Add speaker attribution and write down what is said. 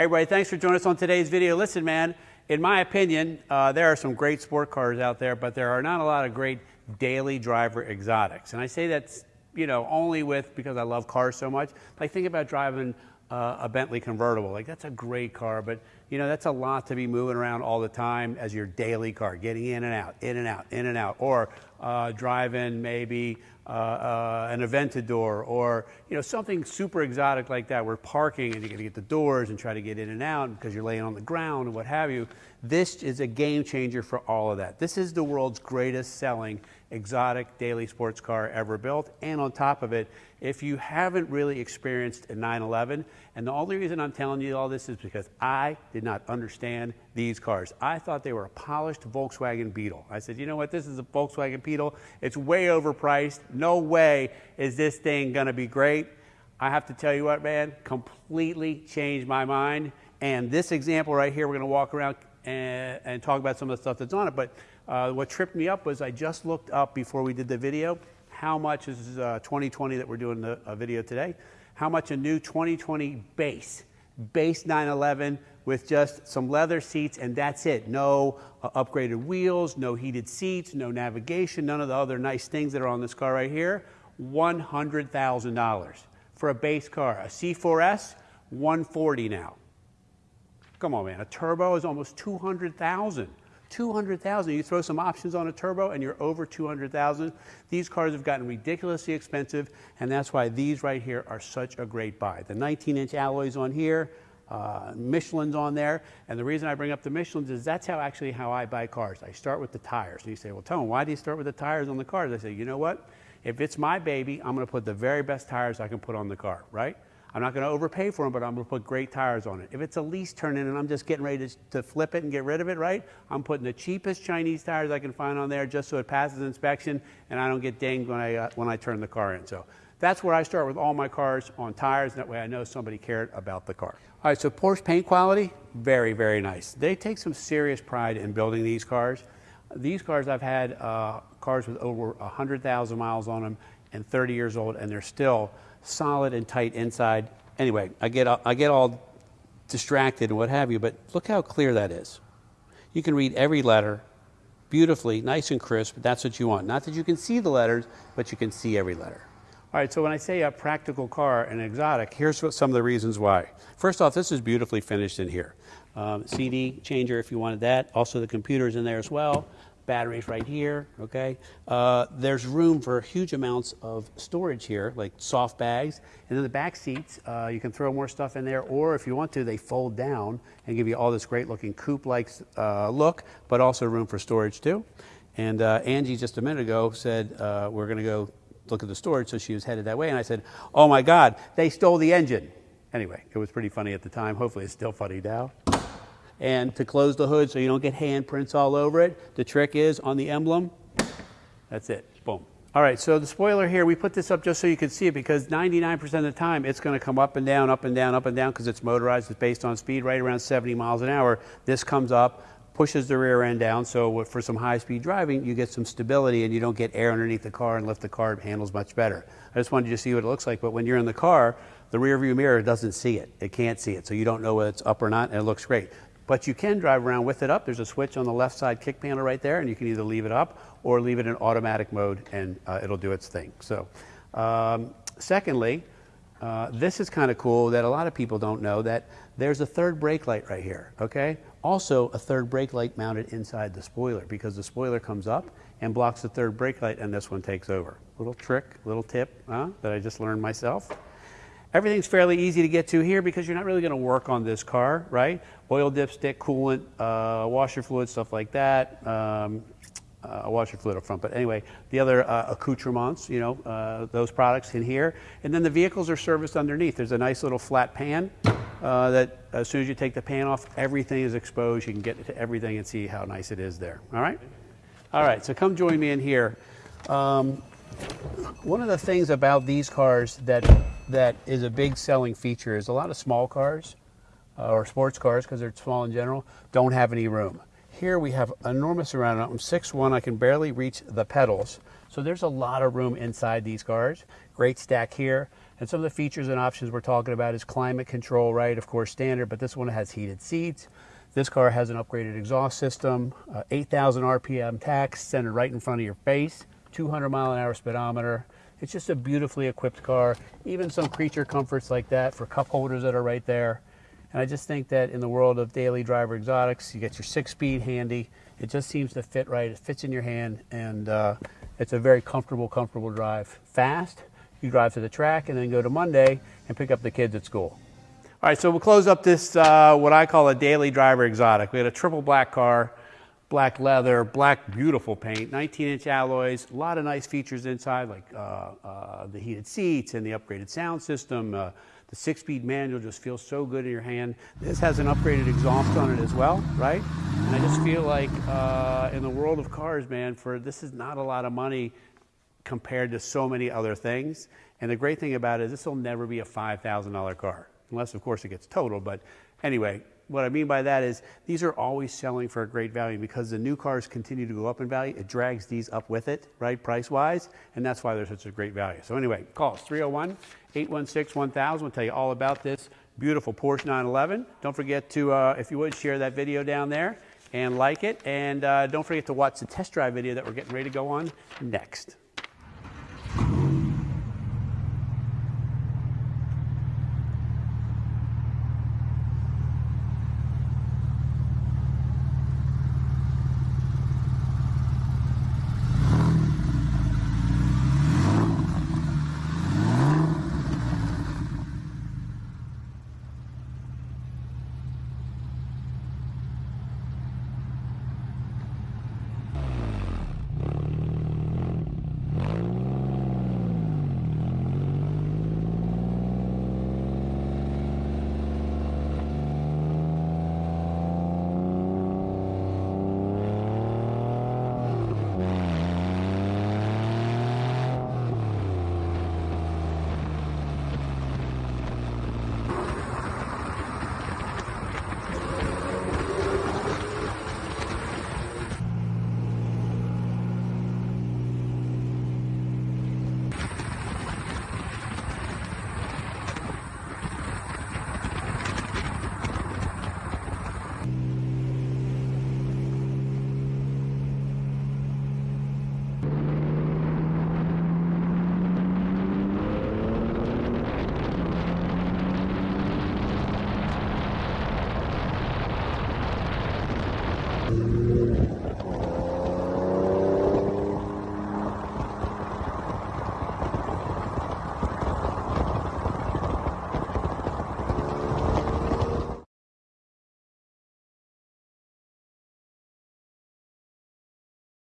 Speaker 1: Hey, everybody, thanks for joining us on today's video. Listen, man, in my opinion, uh, there are some great sport cars out there, but there are not a lot of great daily driver exotics. And I say that's, you know, only with, because I love cars so much. Like, think about driving uh, a Bentley convertible. Like, that's a great car, but, you know, that's a lot to be moving around all the time as your daily car, getting in and out, in and out, in and out. Or uh, driving maybe uh, uh, an Aventador or you know something super exotic like that. We're parking and you got to get the doors and try to get in and out because you're laying on the ground and what have you. This is a game changer for all of that. This is the world's greatest selling exotic daily sports car ever built. And on top of it, if you haven't really experienced a 911, and the only reason I'm telling you all this is because I did not understand these cars. I thought they were a polished Volkswagen Beetle. I said, you know what, this is a Volkswagen Beetle. It's way overpriced. No way is this thing gonna be great. I have to tell you what, man, completely changed my mind. And this example right here, we're gonna walk around and, and talk about some of the stuff that's on it. But uh, what tripped me up was I just looked up before we did the video how much is uh, 2020 that we're doing the video today, how much a new 2020 base, base 911 with just some leather seats and that's it. No uh, upgraded wheels, no heated seats, no navigation, none of the other nice things that are on this car right here. $100,000 for a base car. A C4S, 140 now. Come on, man. A turbo is almost 200,000. 200,000. You throw some options on a turbo and you're over 200,000. These cars have gotten ridiculously expensive and that's why these right here are such a great buy. The 19 inch alloys on here, uh, Michelin's on there. And the reason I bring up the Michelin's is that's how actually how I buy cars. I start with the tires. And you say, well, Tone, why do you start with the tires on the cars? I say, you know what? If it's my baby, I'm going to put the very best tires I can put on the car, right? I'm not going to overpay for them, but I'm going to put great tires on it. If it's a lease turn in and I'm just getting ready to, to, flip it and get rid of it, right? I'm putting the cheapest Chinese tires I can find on there just so it passes inspection and I don't get dinged when I, uh, when I turn the car in. So that's where I start with all my cars on tires. That way I know somebody cared about the car. All right, so Porsche paint quality, very, very nice. They take some serious pride in building these cars. These cars I've had uh, cars with over 100,000 miles on them and 30 years old and they're still solid and tight inside. Anyway, I get, I get all distracted and what have you, but look how clear that is. You can read every letter beautifully, nice and crisp. That's what you want. Not that you can see the letters, but you can see every letter. All right, so when I say a practical car, an exotic, here's what, some of the reasons why. First off, this is beautifully finished in here. Um, CD changer if you wanted that. Also the computer's in there as well batteries right here, okay? Uh, there's room for huge amounts of storage here, like soft bags. And then the back seats, uh, you can throw more stuff in there, or if you want to, they fold down and give you all this great looking coupe-like uh, look, but also room for storage too. And uh, Angie just a minute ago said, uh, we're gonna go look at the storage, so she was headed that way. And I said, oh my God, they stole the engine. Anyway, it was pretty funny at the time. Hopefully it's still funny now and to close the hood so you don't get handprints all over it. The trick is on the emblem, that's it, boom. All right, so the spoiler here, we put this up just so you can see it because 99% of the time it's going to come up and down, up and down, up and down because it's motorized, it's based on speed right around 70 miles an hour. This comes up, pushes the rear end down, so for some high-speed driving, you get some stability and you don't get air underneath the car and lift the car it handles much better. I just wanted you to see what it looks like, but when you're in the car, the rear view mirror doesn't see it. It can't see it, so you don't know whether it's up or not, and it looks great. But you can drive around with it up. There's a switch on the left side kick panel right there, and you can either leave it up or leave it in automatic mode, and uh, it'll do its thing. So, um, secondly, uh, this is kind of cool that a lot of people don't know that there's a third brake light right here, okay? Also, a third brake light mounted inside the spoiler because the spoiler comes up and blocks the third brake light and this one takes over. Little trick, little tip huh, that I just learned myself. Everything's fairly easy to get to here because you're not really going to work on this car, right? Oil dipstick, coolant, uh, washer fluid, stuff like that. Um, uh, washer fluid up front. But anyway, the other uh, accoutrements, you know, uh, those products in here. And then the vehicles are serviced underneath. There's a nice little flat pan uh, that as soon as you take the pan off, everything is exposed. You can get to everything and see how nice it is there. All right? All right, so come join me in here. Um, one of the things about these cars that that is a big selling feature is a lot of small cars uh, or sports cars because they're small in general don't have any room. Here we have enormous amount. I'm 6'1", I can barely reach the pedals. So there's a lot of room inside these cars. Great stack here. And some of the features and options we're talking about is climate control, right? Of course, standard, but this one has heated seats. This car has an upgraded exhaust system, uh, 8,000 RPM tach centered right in front of your face, 200 mile an hour speedometer. It's just a beautifully equipped car. Even some creature comforts like that for cup holders that are right there. And I just think that in the world of daily driver exotics, you get your six speed handy. It just seems to fit right. It fits in your hand, and uh, it's a very comfortable, comfortable drive. Fast. You drive to the track and then go to Monday and pick up the kids at school. All right, so we'll close up this, uh, what I call a daily driver exotic. We had a triple black car, black leather, black beautiful paint, 19 inch alloys, a lot of nice features inside, like uh, uh, the heated seats and the upgraded sound system. Uh, the six speed manual just feels so good in your hand. This has an upgraded exhaust on it as well, right? And I just feel like uh, in the world of cars, man, for this is not a lot of money compared to so many other things. And the great thing about it is this will never be a $5,000 car, unless, of course, it gets totaled. But anyway, what I mean by that is these are always selling for a great value because the new cars continue to go up in value. It drags these up with it, right, price wise, and that's why they're such a great value. So, anyway, call us 301 816 1000. We'll tell you all about this beautiful Porsche 911. Don't forget to, uh, if you would, share that video down there and like it. And uh, don't forget to watch the test drive video that we're getting ready to go on next.